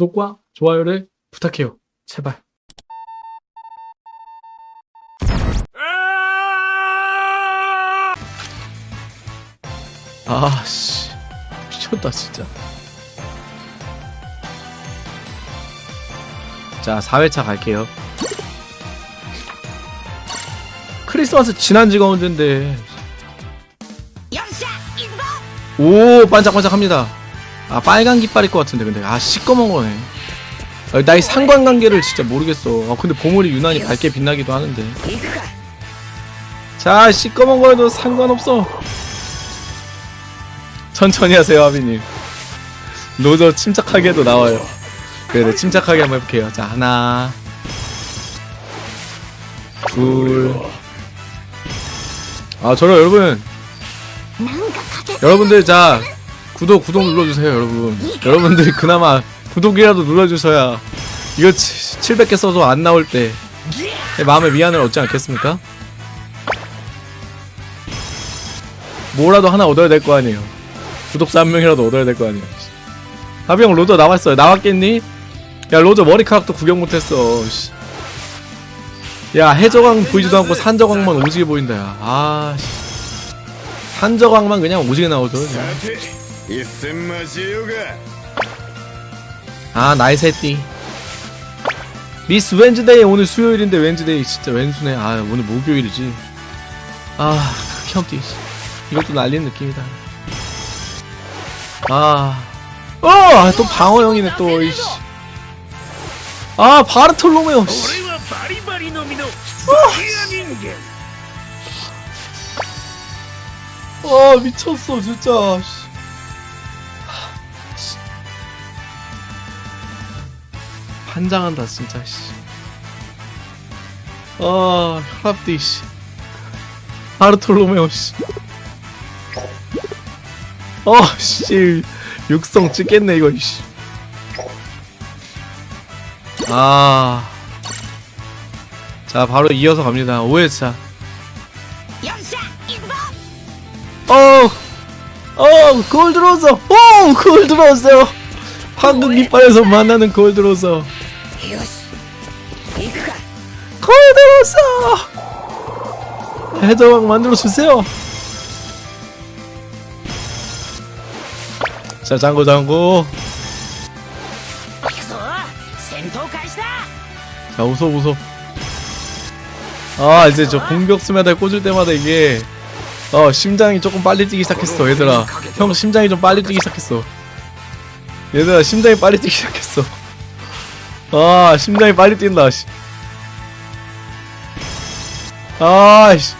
구독과 좋아요를 부탁해요. 제발. 아씨 미쳤다 진짜. 자 4회차 갈게요. 크리스마스 지난 지가 언젠데. 오 반짝반짝합니다. 아 빨간 깃발일 것 같은데 근데 아 시꺼먼 거네. 아, 나이 상관관계를 진짜 모르겠어. 아 근데 보물이 유난히 밝게 빛나기도 하는데. 자 시꺼먼 거에도 상관없어. 천천히 하세요 하비님. 로저 침착하게도 나와요. 그래 침착하게 한번 해볼게요. 자 하나, 둘. 아 저는 여러분 여러분들 자 구독 구독 눌러주세요 여러분 여러분들이 그나마 구독이라도 눌러주셔야 이거 700개 써도 안 나올 때 마음의 위안을 얻지 않겠습니까? 뭐라도 하나 얻어야 될 거 아니에요 구독자 한 명이라도 얻어야 될 거 아니에요 하비형 로저 나왔어요 나왔겠니? 야 로저 머리카락도 구경 못했어 씨. 야 해저광 보이지도 않고 산저광만 오지게 보인다 야 아씨 산저광만 그냥 오지게 나오죠 그냥. さて一戦交えようが 아 나의 새띠 미스 웬즈데이 오늘 수요일인데 웬즈데이 진짜 웬수네 아 오늘 목요일이지 아 극혐띠 이것도 날리는 느낌이다 아어또 방어형이네 또 이씨 아 바르톨로메오 씨 俺はバリバリの実のスキア人間 아 미쳤어 진짜 환장한다 진짜 씨. 아 혈압디 씨. 바르톨로메오 씨. 어 씨 육성 찍겠네 이거 씨. 아. 자 바로 이어서 갑니다 5회차 어, 어, 골드로저, 오, 골드로저. 황금 깃발에서 만나는 골드로 거의 다 왔어! 해더왕 만들어주세요! 자, 장고 장고! 자, 웃어 웃어. 아, 이제 저 공격 스매달 꽂을 때마다 이게 어, 심장이 조금 빨리 뛰기 시작했어, 얘들아. 형 심장이 좀 빨리 뛰기 시작했어. 얘들아, 심장이 빨리 뛰기 시작했어. 아 심장이 빨리 뛴다 씨. 아씨.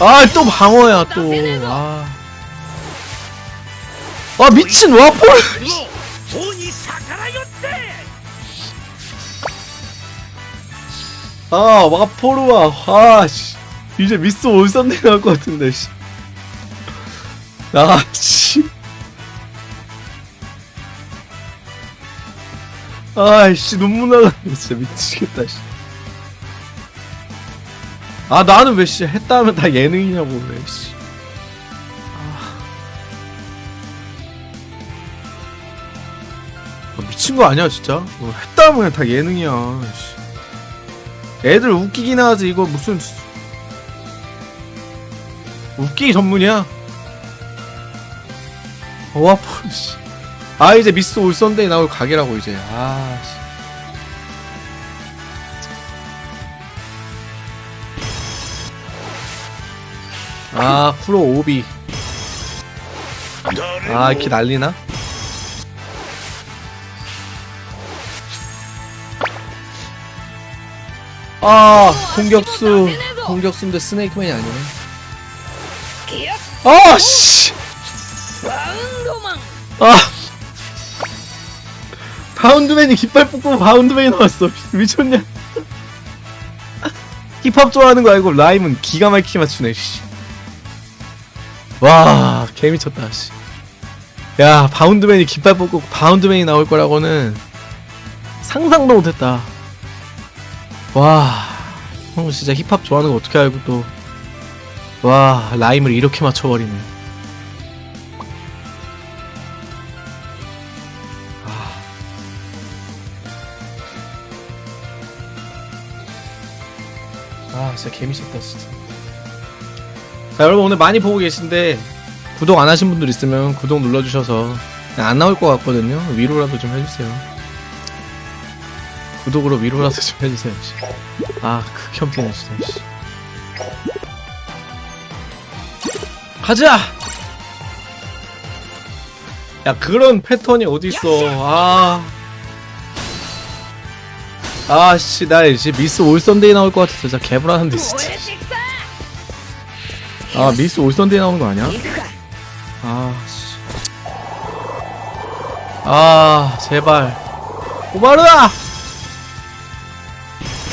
아또 방어야 또아. 아, 미친 와폴 아 와포르와 아씨. 이제 미스 올선 내려갈 것 같은데 씨아씨. 아, 아이씨 눈물 나가 진짜 미치겠다 씨. 아 나는 왜 씨 했다 하면 다 예능이냐고 왜 씨. 아, 미친 거 아니야 진짜? 어, 했다 하면 다 예능이야 씨. 애들 웃기긴 하지 이거 무슨 웃기기 전문이야 와폴 씨. 아 이제 미스 올선데이 나올 가게라고 이제. 아 씨. 아 쿠로 오비. 아 이렇게 날리나? 아 공격수. 공격수인데 스네이크맨이 아니네. 아씨. 아. 바운드맨이 깃발 뽑고 바운드맨이 나왔어 미쳤냐 힙합 좋아하는 거 알고 rhyme은 기가 막히게 맞추네 씨. 와 개미쳤다 씨. 야 바운드맨이 깃발 뽑고 바운드맨이 나올 거라고는 상상도 못했다 와 형 진짜 힙합 좋아하는 거 어떻게 알고 또 와 rhyme을 이렇게 맞춰버리네 진짜 개미쳤다 진짜. 자 여러분 오늘 많이 보고 계신데 구독 안 하신 분들 있으면 구독 눌러주셔서 안 나올 것 같거든요. 위로라도 좀 해주세요. 구독으로 위로라도 좀 해주세요 씨. 아 극혐피네 진짜 씨. 가자! 야 그런 패턴이 어딨어? 아 아씨 나 이제 미스 올선데이 나올 것 같아서 진짜 개불안한데 진짜 아 미스 올선데이 나오는 거 아니야? 아씨 아 제발 오바르다!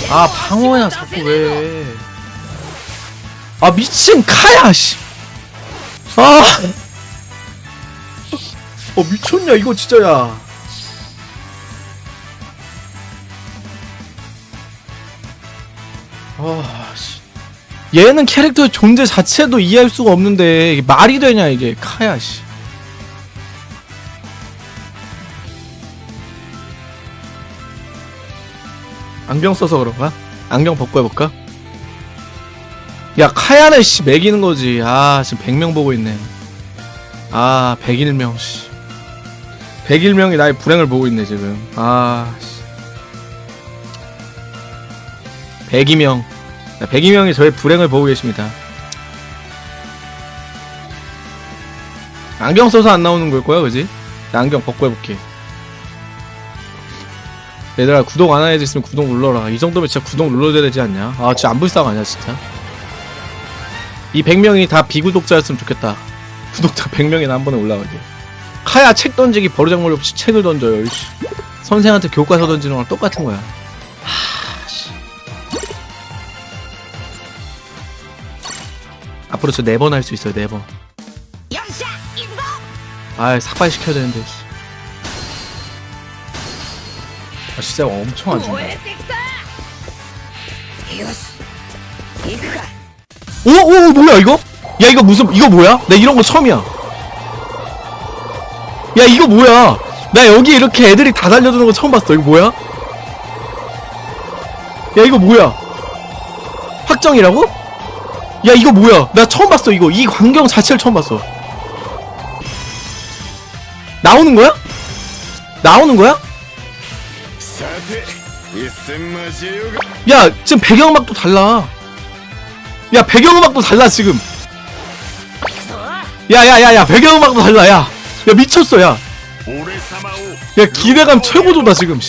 아 방어야 자꾸 왜 아 미친 카야 씨. 아. 어 미쳤냐 이거 진짜야. 얘는 캐릭터 존재 자체도 이해할 수가 없는데 이게 말이 되냐 이게 카야 씨. 안경 써서 그런가? 안경 벗고 해볼까? 야 카야는 씨 매기는 거지 아 지금 100명 보고 있네 아 101명 씨 101명이 나의 불행을 보고 있네 지금 아 씨. 102명 102명이 저의 불행을 보고 계십니다. 안경 써서 안 나오는 걸 거야, 그지? 나 안경 벗고 해볼게. 얘들아, 구독 안 하는 애들 있으면 구독 눌러라. 이 정도면 진짜 구독 눌러줘야 되지 않냐? 아, 진짜 안 불쌍 하냐, 진짜? 이 100명이 다 비구독자였으면 좋겠다. 구독자 100명이나 한 번에 올라가게. 카야 책 던지기 버르장머리 없이 책을 던져요, 이씨. 선생한테 교과서 던지는 거랑 똑같은 거야. 앞으로 저 네 번 할 수 있어요 네번. 아 삭발 시켜야 되는데. 아, 진짜 엄청 안 준다 오오 뭐야 이거? 야 이거 무슨 이거 뭐야? 나 이런 거 처음이야. 야 이거 뭐야? 나 여기 이렇게 애들이 다 달려드는 거 처음 봤어. 이거 뭐야? 야 이거 뭐야? 확정이라고? 야 이거 뭐야? 나 처음 봤어 이거. 이 광경 자체를 처음 봤어. 나오는 거야? 나오는 거야? 야 지금 배경음악도 달라. 야 배경음악도 달라 지금. 야야야야 배경음악도 달라 야야 미쳤어 야야 야, 기대감 최고조다 지금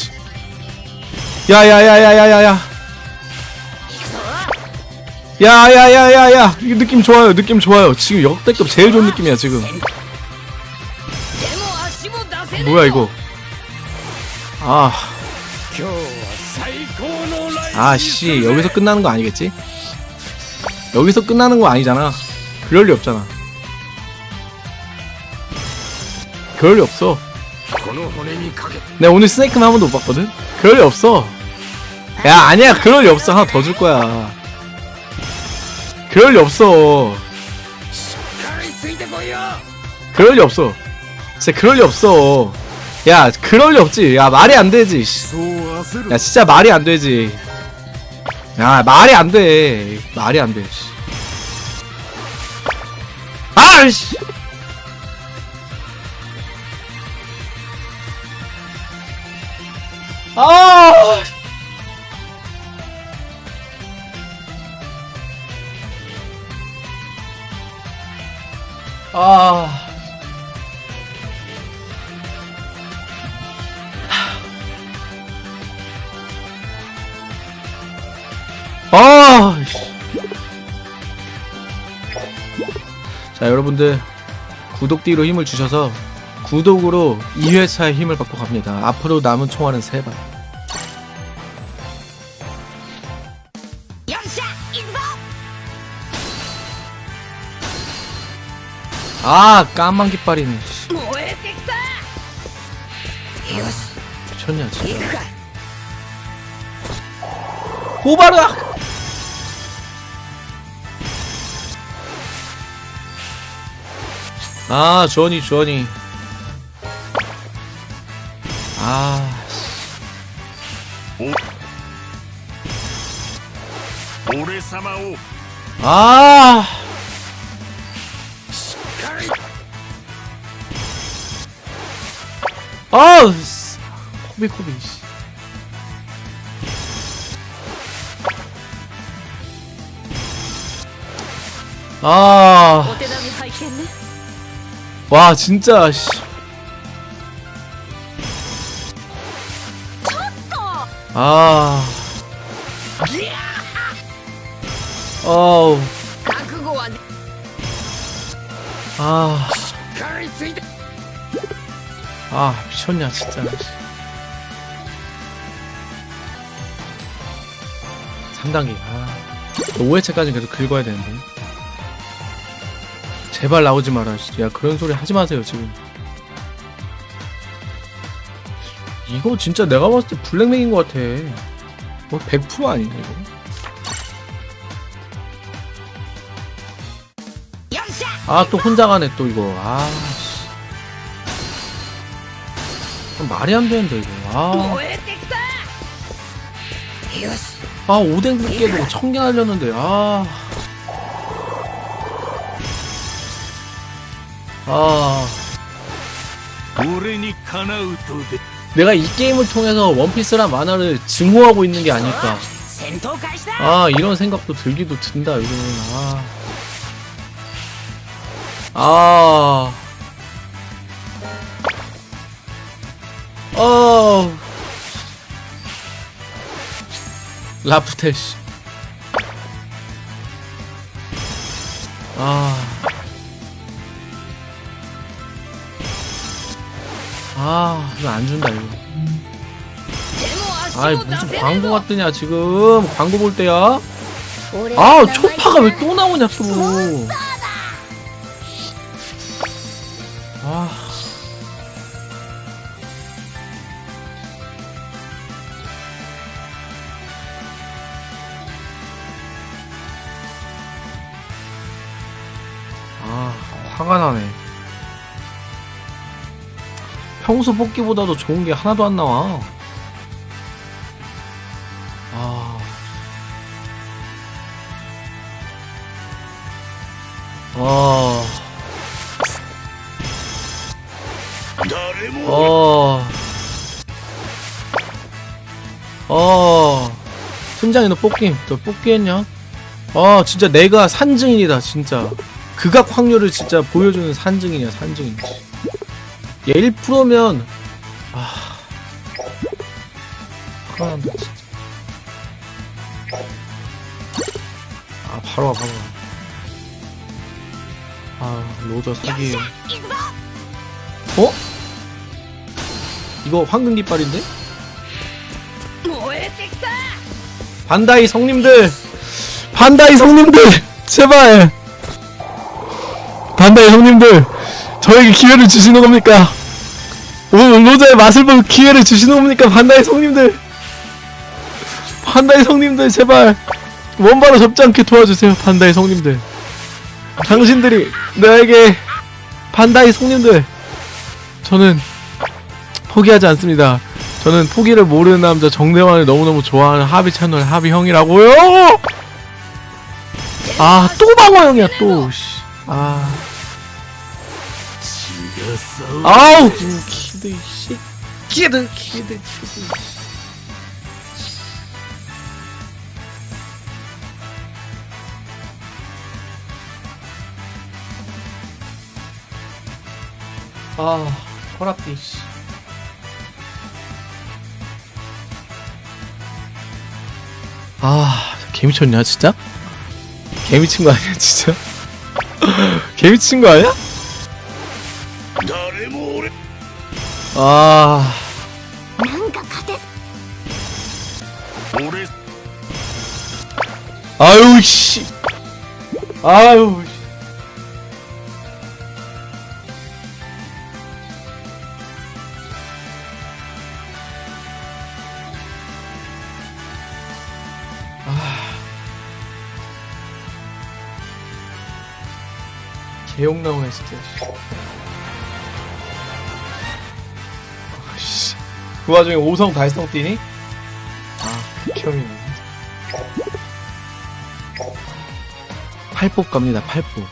야야야야야야야 야, 야, 야, 야, 야. 야야야야야. 이 느낌 좋아요 느낌 좋아요. 지금 역대급 제일 좋은 느낌이야 지금. 뭐야 이거? 아. 아씨 여기서 끝나는 거 아니겠지? 여기서 끝나는 거 아니잖아. 그럴 리 없잖아. 그럴 리 없어. 내가 오늘 스네이크만 한 번도 못 봤거든? 그럴 리 없어. 야 아니야. 그럴 리 없어. 하나 더 줄 거야. 그럴 리 없어. 그럴 리 없어. 진짜 그럴 리 없어. 야, 그럴 리 없지. 야, 말이 안 되지. 야, 진짜 말이 안 되지. 야, 말이 안 돼. 말이 안 돼. 아이씨. 아! 아! 아. 아. 씨. 자, 여러분들 구독 뒤로 힘을 주셔서 구독으로 2회차의 힘을 받고 갑니다. 앞으로 남은 총알은 3발. 아 까만 깃발이네. 아, 미쳤냐 진짜. 호바르 아 조니 조니 아 오래 삼아오. 아! 아! 코비 코비 씨. 아. 와, 진짜 씨. 아. 어우. 아. 아 미쳤냐 진짜. 상당히 아. 5회차까지 계속 긁어야 되는데. 제발 나오지 마라 야 그런 소리 하지 마세요 지금. 이거 진짜 내가 봤을 때 블랙맥인 것 같아. 뭐 100% 아니냐 이거? 아 또 혼자 가네 또 이거. 아. 말이 안 되는데 이거 아, 아 5댕 굵게도 1000개 날렸는데 아 아. 내가 이 게임을 통해서 원피스란 만화를 증오하고 있는 게 아닐까. 아, 이런 생각도 들기도 든다, 요즘은. 아. 아. 어 라프텔 씨. 아. 아, 이거 안 준다, 이거. 아이, 무슨 광고 같더냐, 지금. 광고 볼 때야? 아, 초파가 왜 또 나오냐, 또. 평소 뽑기보다도 좋은 게 하나도 안 나와. 아. 아. 어. 어. 팀장이 너 뽑기, 너 뽑기 했냐? 아, 진짜 내가 산증인이다, 진짜. 극악 확률을 진짜 보여주는 산증인이야, 산증인. 얘 1%면 아. 화난다 진짜. 아 바로 와 바로 와아 로저 사기 어? 이거 황금 깃발인데? 반다이 성님들! 반다이 성님들! 제발! 반다이 성님들! 저에게 기회를 주시는 겁니까? 노자의 맛을 볼 기회를 주시는 겁니까 반다이 성님들? 반다이 성님들 제발. 원바로 접지 않게 도와주세요 반다이 성님들. 당신들이 나에게 반다이 성님들. 저는 포기하지 않습니다. 저는 포기를 모르는 남자 정대환을 너무너무 좋아하는 하비 채널 하비 형이라고요! 아 또 방어형이야 또. 아. 아우! 기대. 씨 키드 키드 키드. 아 허락비 씨. 아 개미쳤냐 진짜? 개미친 거 아니야 진짜? 개미친 거 아니야? 아. 아유 씨. 아유. 씨. 아. 개욕 나오네 진짜. 그 와중에 5성 달성 뛰니? 아 극혐이네 팔복 갑니다, 팔복.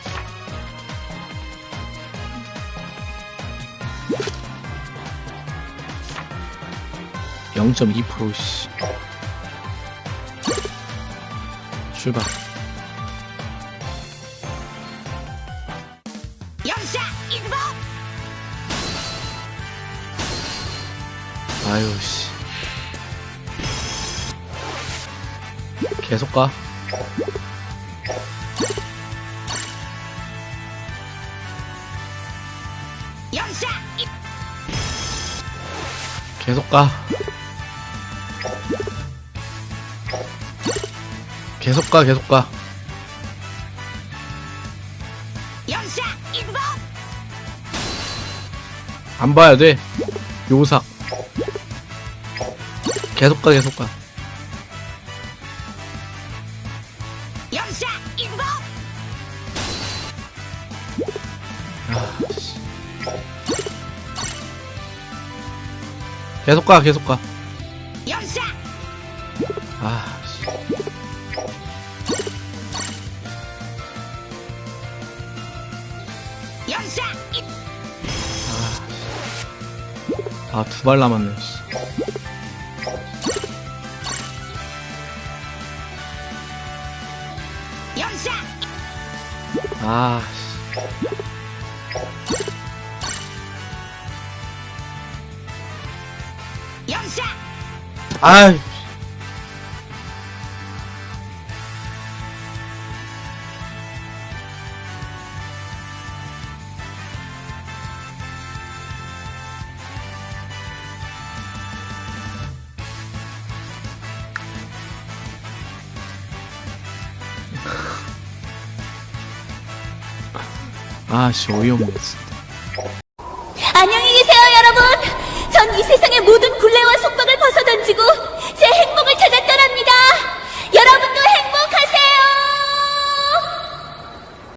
(0.2% 씨. 출발 아유 씨 계속 가 계속 가 계속 가 계속 가 안 봐야 돼. 요삭. 계속 가, 계속 가. 아, 씨. 계속 가, 계속 가. 아, 아, 두 발 남았네, 아, 씨. 영샤 아 이. 아씨 어이